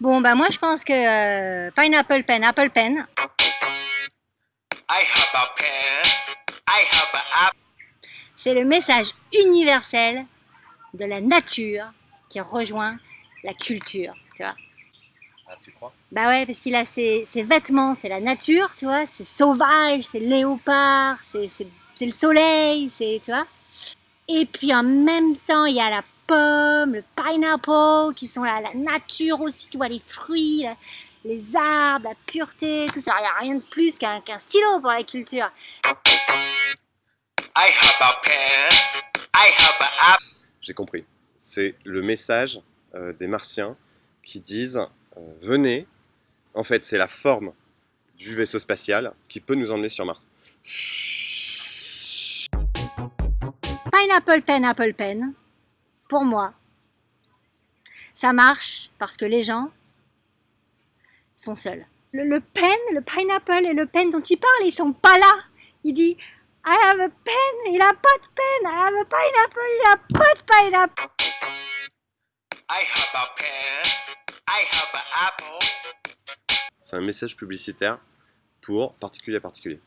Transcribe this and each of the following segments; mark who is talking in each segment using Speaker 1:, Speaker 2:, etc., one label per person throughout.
Speaker 1: Bon, bah moi je pense que euh, Pineapple Pen, Apple Pen. C'est le message universel de la nature qui rejoint la culture, tu vois.
Speaker 2: Ah, tu crois?
Speaker 1: Bah ouais, parce qu'il a ses, ses vêtements, c'est la nature, tu vois, c'est sauvage, c'est léopard, c'est le soleil, c'est, tu vois. Et puis en même temps, il y a la pomme, le pineapple, qui sont là, la nature aussi, tu vois, les fruits, les arbres, la pureté, tout ça. Il n'y a rien de plus qu'un stylo pour la culture.
Speaker 2: J'ai compris. C'est le message euh, des martiens qui disent euh, venez. En fait, c'est la forme du vaisseau spatial qui peut nous emmener sur Mars.
Speaker 1: Pineapple pen, apple pen, pour moi, ça marche parce que les gens sont seuls. Le, le pen, le pineapple et le pen dont il parle, ils sont pas là. Il dit I have a pen, il a pas de pen. I have a pineapple, il a pas de pineapple. I have a pen,
Speaker 2: I have an apple. C'est un message publicitaire pour particulier à particulier.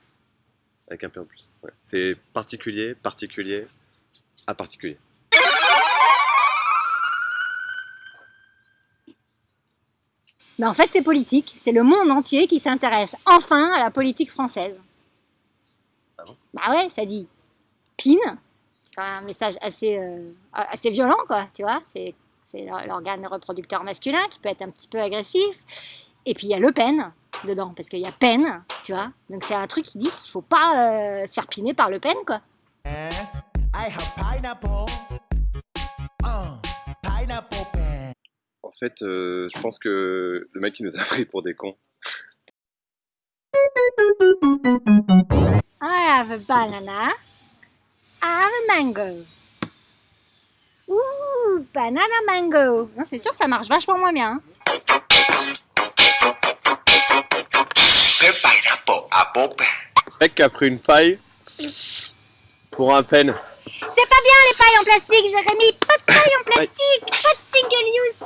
Speaker 2: Avec un P en plus. Ouais. C'est particulier, particulier, à particulier.
Speaker 1: Mais en fait, c'est politique. C'est le monde entier qui s'intéresse enfin à la politique française.
Speaker 2: Ah bon
Speaker 1: bah ouais, ça dit PIN. C'est un message assez, euh, assez violent, quoi, tu vois. C'est l'organe reproducteur masculin qui peut être un petit peu agressif. Et puis il y a Le Pen dedans, parce qu'il y a peine, tu vois. Donc c'est un truc qui dit qu'il faut pas euh, se faire piner par Le Pen, quoi. Eh,
Speaker 2: en fait, euh, je pense que le mec qui nous a pris pour des cons.
Speaker 1: I have a banana. I have a mango. Ouh, banana mango. Non, c'est sûr, ça marche vachement moins bien. Hein.
Speaker 2: Mec qui a pris une paille pour un pen.
Speaker 1: C'est pas bien les pailles en plastique, Jérémy. Pas de paille en plastique. Pas de single use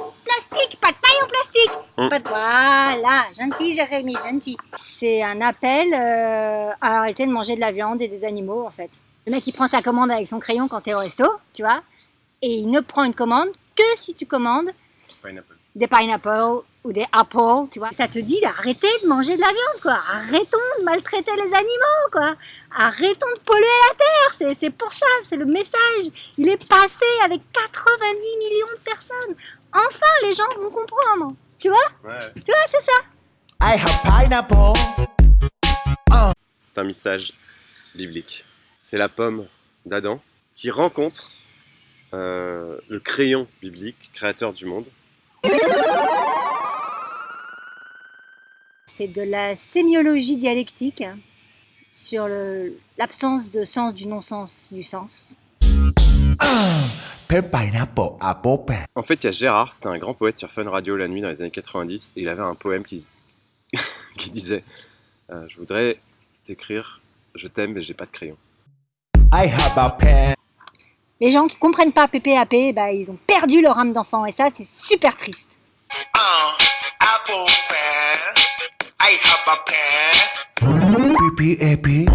Speaker 1: Voilà, gentil Jérémy, gentil. C'est un appel euh, à arrêter de manger de la viande et des animaux en fait. Le mec il prend sa commande avec son crayon quand t'es au resto, tu vois, et il ne prend une commande que si tu commandes des pineapples ou des apples, tu vois. Ça te dit d'arrêter de manger de la viande, quoi. Arrêtons de maltraiter les animaux, quoi. Arrêtons de polluer la terre. C'est pour ça, c'est le message. Il est passé avec 90 millions de personnes. Enfin, les gens vont comprendre. Tu vois
Speaker 2: ouais.
Speaker 1: Tu vois, c'est ça. I have
Speaker 2: pineapple. C'est un message biblique. C'est la pomme d'Adam qui rencontre euh, le crayon biblique, créateur du monde.
Speaker 1: C'est de la sémiologie dialectique sur l'absence de sens du non-sens du sens.
Speaker 2: En fait, il y a Gérard, c'était un grand poète sur Fun Radio la nuit dans les années 90, et il avait un poème qui, qui disait euh, Je voudrais t'écrire, je t'aime, mais j'ai pas de crayon.
Speaker 1: Les gens qui comprennent pas PPAP, bah, ils ont perdu leur âme d'enfant, et ça, c'est super triste. PPAP